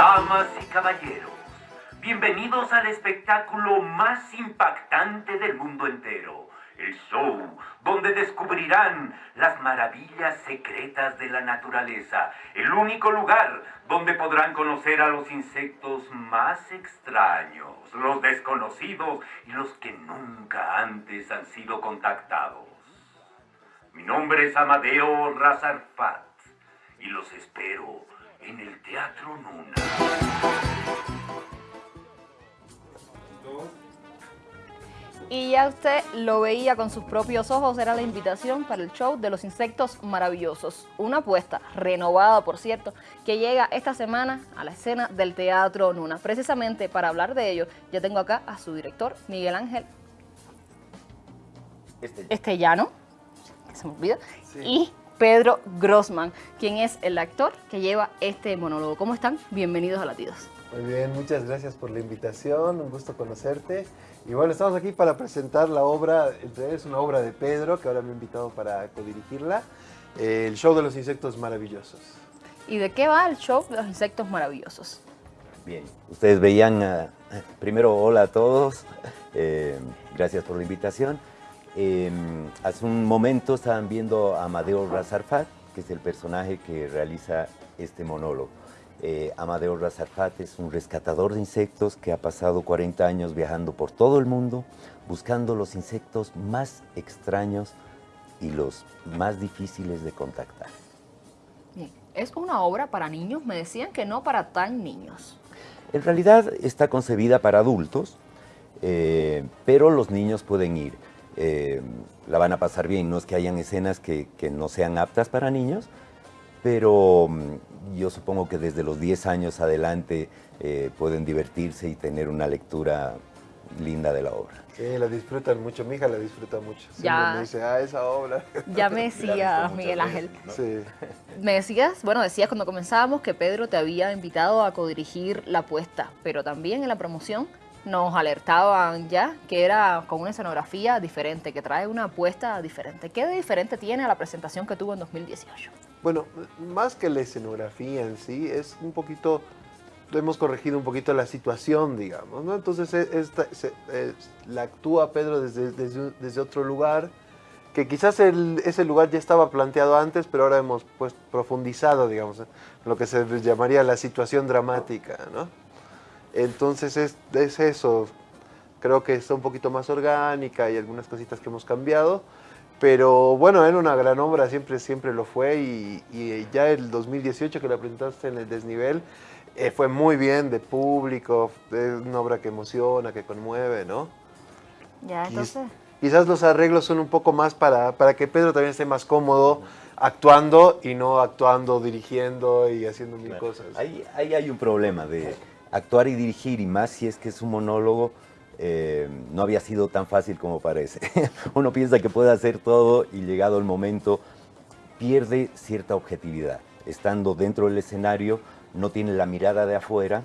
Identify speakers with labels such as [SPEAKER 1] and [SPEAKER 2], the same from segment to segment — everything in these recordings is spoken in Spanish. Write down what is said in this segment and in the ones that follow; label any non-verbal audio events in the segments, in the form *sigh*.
[SPEAKER 1] Damas y caballeros, bienvenidos al espectáculo más impactante del mundo entero. El show donde descubrirán las maravillas secretas de la naturaleza. El único lugar donde podrán conocer a los insectos más extraños, los desconocidos y los que nunca antes han sido contactados. Mi nombre es Amadeo Razarfat y los espero en el Teatro Nuna.
[SPEAKER 2] Y ya usted lo veía con sus propios ojos, era la invitación para el show de los insectos maravillosos. Una apuesta renovada, por cierto, que llega esta semana a la escena del Teatro Nuna. Precisamente para hablar de ello, ya tengo acá a su director, Miguel Ángel Estellano, que se me olvida, y Pedro Grossman, quien es el actor que lleva este monólogo. ¿Cómo están? Bienvenidos a Latidos.
[SPEAKER 3] Muy bien, muchas gracias por la invitación, un gusto conocerte. Y bueno, estamos aquí para presentar la obra, es una obra de Pedro, que ahora me ha invitado para codirigirla, eh, el show de los insectos maravillosos.
[SPEAKER 2] ¿Y de qué va el show de los insectos maravillosos?
[SPEAKER 4] Bien, ustedes veían, uh, primero hola a todos, eh, gracias por la invitación. Eh, hace un momento estaban viendo a Amadeo Razarfat, que es el personaje que realiza este monólogo. Eh, Amadeo Razarfat es un rescatador de insectos que ha pasado 40 años viajando por todo el mundo buscando los insectos más extraños y los más difíciles de contactar.
[SPEAKER 2] Bien. ¿Es una obra para niños? Me decían que no para tan niños.
[SPEAKER 4] En realidad está concebida para adultos, eh, pero los niños pueden ir. Eh, la van a pasar bien, no es que hayan escenas que, que no sean aptas para niños, pero mm, yo supongo que desde los 10 años adelante eh, pueden divertirse y tener una lectura linda de la obra.
[SPEAKER 3] Sí, la disfrutan mucho, mi hija la disfruta mucho. Siempre
[SPEAKER 2] Ya.
[SPEAKER 3] me dice, ah, esa obra. *laughs*
[SPEAKER 2] Ya me *laughs* Miguel
[SPEAKER 4] veces,
[SPEAKER 2] Ángel.
[SPEAKER 4] ¿no?
[SPEAKER 3] Sí. *laughs*
[SPEAKER 2] Me decías, bueno, decías cuando comenzábamos que Pedro te había invitado a codirigir la apuesta, pero también en la promoción nos alertaban ya que era con una escenografía diferente, que trae una apuesta diferente. ¿Qué de diferente tiene a la presentación que tuvo en 2018?
[SPEAKER 3] Bueno, más que la escenografía en sí, es un poquito, hemos corregido un poquito la situación, digamos, ¿no? Entonces, e- es- la actúa Pedro desde, desde, desde otro lugar, que quizás el- ese lugar ya estaba planteado antes, pero ahora hemos pues, profundizado, digamos, en lo que se llamaría la situación dramática, ¿no? Entonces, es, es eso, creo que está un poquito más orgánica y algunas cositas que hemos cambiado, pero bueno, era una gran obra, siempre, siempre lo fue y, y ya el 2018 que la presentaste en el desnivel eh, fue muy bien de público, es una obra que emociona, que conmueve, ¿no?
[SPEAKER 2] Ya, entonces...
[SPEAKER 3] Quizás los arreglos son un poco más para, para que Pedro también esté más cómodo actuando y no actuando, dirigiendo y haciendo mil
[SPEAKER 4] Claro.
[SPEAKER 3] cosas.
[SPEAKER 4] Ahí, ahí hay un problema de actuar y dirigir, y más si es que es un monólogo, eh, no había sido tan fácil como parece. *laughs* Uno piensa que puede hacer todo y llegado el momento pierde cierta objetividad. Estando dentro del escenario no tiene la mirada de afuera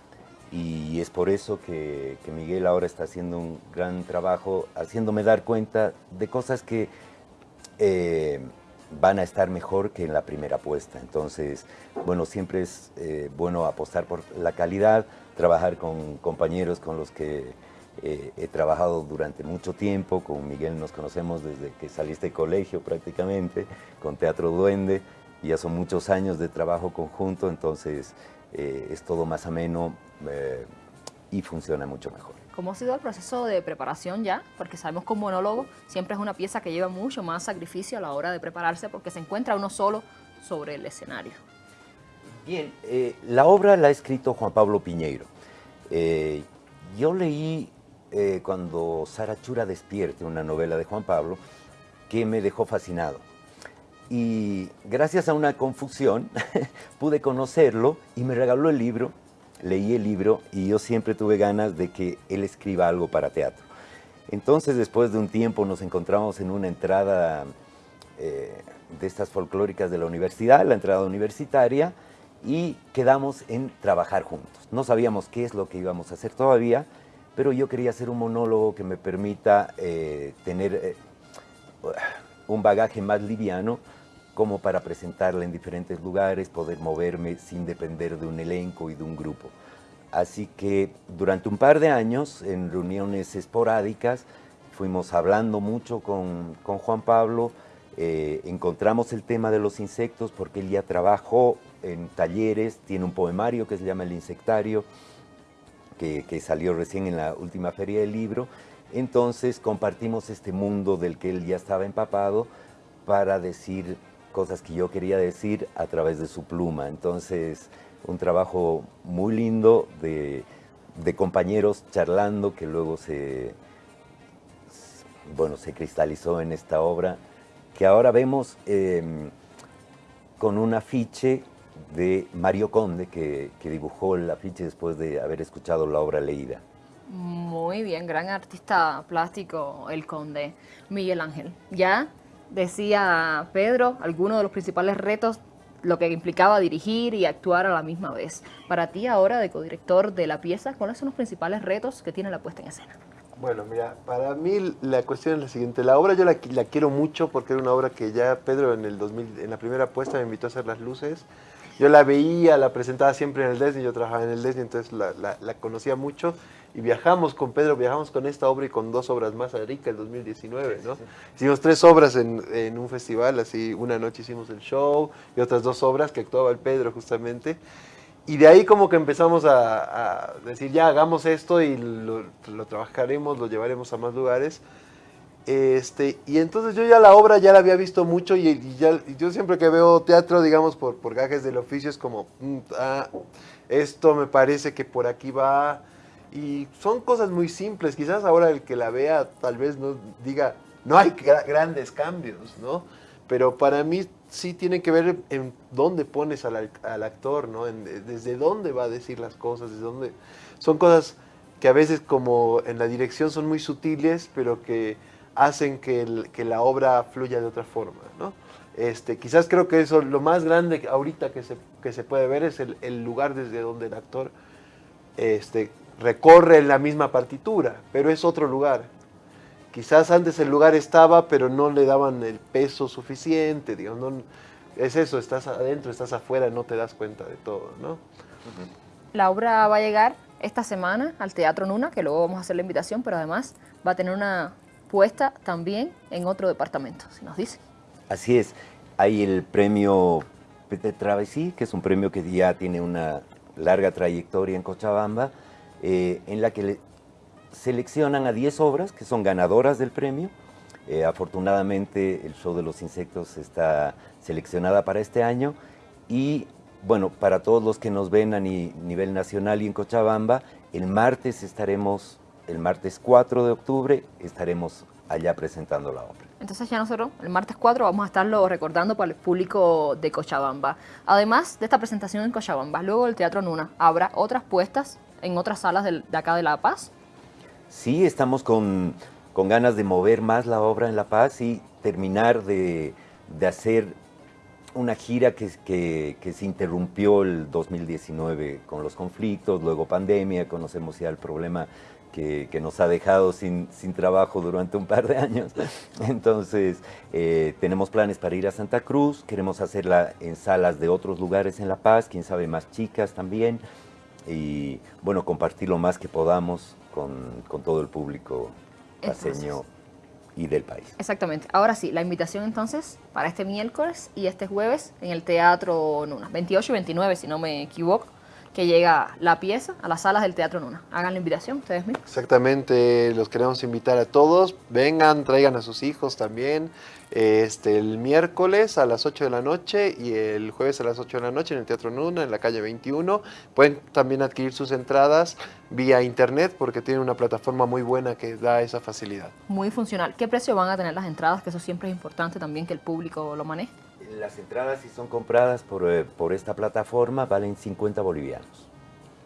[SPEAKER 4] y es por eso que, Miguel ahora está haciendo un gran trabajo, haciéndome dar cuenta de cosas que eh, van a estar mejor que en la primera apuesta. Entonces, bueno, siempre es eh, bueno apostar por la calidad, trabajar con compañeros con los que eh, he trabajado durante mucho tiempo. Con Miguel nos conocemos desde que saliste de colegio prácticamente, con Teatro Duende, ya son muchos años de trabajo conjunto, entonces eh, es todo más ameno eh, y funciona mucho mejor.
[SPEAKER 2] ¿Cómo ha sido el proceso de preparación ya? Porque sabemos que un monólogo siempre es una pieza que lleva mucho más sacrificio a la hora de prepararse porque se encuentra uno solo sobre el escenario.
[SPEAKER 4] Bien, eh, la obra la ha escrito Juan Pablo Piñeiro. Eh, yo leí eh, cuando Sara Chura despierte, una novela de Juan Pablo, que me dejó fascinado. Y gracias a una confusión *laughs* pude conocerlo y me regaló el libro, leí el libro y yo siempre tuve ganas de que él escriba algo para teatro. Entonces después de un tiempo nos encontramos en una entrada eh, de estas folclóricas de la universidad, la entrada universitaria, y quedamos en trabajar juntos. No sabíamos qué es lo que íbamos a hacer todavía, pero yo quería hacer un monólogo que me permita eh, tener eh, un bagaje más liviano como para presentarla en diferentes lugares, poder moverme sin depender de un elenco y de un grupo. Así que durante un par de años, en reuniones esporádicas, fuimos hablando mucho con, con Juan Pablo, eh, encontramos el tema de los insectos porque él ya trabajó en talleres, tiene un poemario que se llama El Insectario, que, salió recién en la última feria del libro, entonces compartimos este mundo del que él ya estaba empapado para decir cosas que yo quería decir a través de su pluma. Entonces, un trabajo muy lindo de, compañeros charlando que luego se, bueno, se cristalizó en esta obra que ahora vemos eh, con un afiche de Mario Conde, que, que, dibujó el afiche después de haber escuchado la obra leída.
[SPEAKER 2] Muy bien, gran artista plástico el Conde, Miguel Ángel. Ya decía Pedro, algunos de los principales retos, lo que implicaba dirigir y actuar a la misma vez. Para ti ahora, de codirector de la pieza, ¿cuáles son los principales retos que tiene la puesta en escena?
[SPEAKER 3] Bueno, mira, para mí la cuestión es la siguiente. La obra yo la, la, quiero mucho porque era una obra que ya Pedro en el 2000, en la primera puesta me invitó a hacer las luces. Yo la veía, la presentaba siempre en el Disney, yo trabajaba en el Disney, entonces la, la, la, conocía mucho. Y viajamos con Pedro, viajamos con esta obra y con dos obras más a Rica el 2019, ¿no? Sí, sí. Hicimos tres obras en, en, un festival, así una noche hicimos el show y otras dos obras que actuaba el Pedro justamente. Y de ahí como que empezamos a, a decir, ya hagamos esto y lo, lo, trabajaremos, lo llevaremos a más lugares. Este, y entonces yo ya la obra ya la había visto mucho y, ya, yo siempre que veo teatro, digamos, por, por gajes del oficio, es como, mm, ah, esto me parece que por aquí va. Y son cosas muy simples. Quizás ahora el que la vea tal vez no diga, no hay grandes cambios, ¿no? Pero para mí sí tiene que ver en dónde pones al, al actor, ¿no? Desde dónde va a decir las cosas, desde dónde... Son cosas que a veces como en la dirección son muy sutiles, pero que hacen que, que la obra fluya de otra forma, ¿no? Este, quizás creo que eso, lo más grande ahorita que se, que se puede ver es el, el lugar desde donde el actor este, recorre la misma partitura, pero es otro lugar. Quizás antes el lugar estaba, pero no le daban el peso suficiente, digamos, no, es eso, estás adentro, estás afuera, no te das cuenta de todo, ¿no?
[SPEAKER 2] La obra va a llegar esta semana al Teatro Nuna, que luego vamos a hacer la invitación, pero además va a tener una puesta también en otro departamento, si nos dice.
[SPEAKER 4] Así es, hay el premio Peter Travesí, que es un premio que ya tiene una larga trayectoria en Cochabamba, eh, en la que le seleccionan a 10 obras que son ganadoras del premio. Eh, afortunadamente el show de los insectos está seleccionada para este año y bueno, para todos los que nos ven a ni, nivel nacional y en Cochabamba, el martes estaremos, el martes 4 de octubre, estaremos allá presentando la obra.
[SPEAKER 2] Entonces ya nosotros el martes 4 vamos a estarlo recordando para el público de Cochabamba. Además de esta presentación en Cochabamba, luego el Teatro Nuna, ¿habrá otras puestas en otras salas de, de acá de La Paz?
[SPEAKER 4] Sí, estamos con, con, ganas de mover más la obra en La Paz y terminar de, de hacer una gira que, que, que, se interrumpió el 2019 con los conflictos, luego pandemia, conocemos ya el problema que, que nos ha dejado sin, sin, trabajo durante un par de años. *laughs* Entonces, eh, tenemos planes para ir a Santa Cruz, queremos hacerla en salas de otros lugares en La Paz, quién sabe más chicas también, y bueno, compartir lo más que podamos con, con todo el público paseño y del país.
[SPEAKER 2] Exactamente. Ahora sí, la invitación entonces para este miércoles y este jueves en el Teatro Nuna, 28 y 29 si no me equivoco, que llega la pieza a las salas del Teatro Nuna. Hagan la invitación ustedes mismos.
[SPEAKER 3] Exactamente, los queremos invitar a todos. Vengan, traigan a sus hijos también. Este, el miércoles a las 8 de la noche y el jueves a las 8 de la noche en el Teatro Nuna, en la calle 21. Pueden también adquirir sus entradas vía internet porque tiene una plataforma muy buena que da esa facilidad.
[SPEAKER 2] Muy funcional. ¿Qué precio van a tener las entradas? Que eso siempre es importante también que el público lo maneje.
[SPEAKER 4] Las entradas, si son compradas por, eh, por esta plataforma, valen 50 bolivianos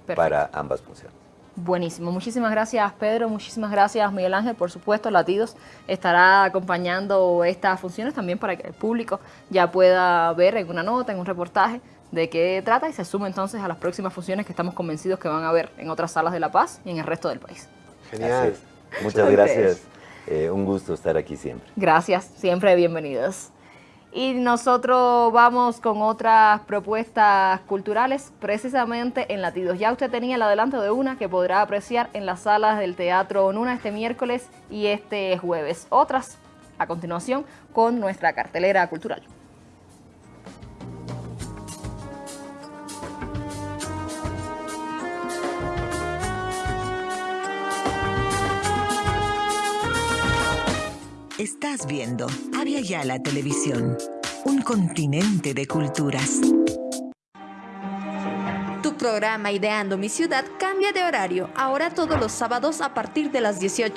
[SPEAKER 4] Perfecto. para ambas funciones.
[SPEAKER 2] Buenísimo. Muchísimas gracias, Pedro. Muchísimas gracias, Miguel Ángel. Por supuesto, Latidos estará acompañando estas funciones también para que el público ya pueda ver en una nota, en un reportaje, de qué trata y se sume entonces a las próximas funciones que estamos convencidos que van a ver en otras salas de La Paz y en el resto del país.
[SPEAKER 3] Genial.
[SPEAKER 4] Muchas gracias. Eh, un gusto estar aquí siempre.
[SPEAKER 2] Gracias. Siempre bienvenidos. Y nosotros vamos con otras propuestas culturales, precisamente en latidos. Ya usted tenía el adelanto de una que podrá apreciar en las salas del Teatro Nuna este miércoles y este jueves. Otras a continuación con nuestra cartelera cultural.
[SPEAKER 5] Estás viendo Avia Yala Televisión, un continente de culturas.
[SPEAKER 6] Tu programa Ideando mi ciudad cambia de horario, ahora todos los sábados a partir de las 18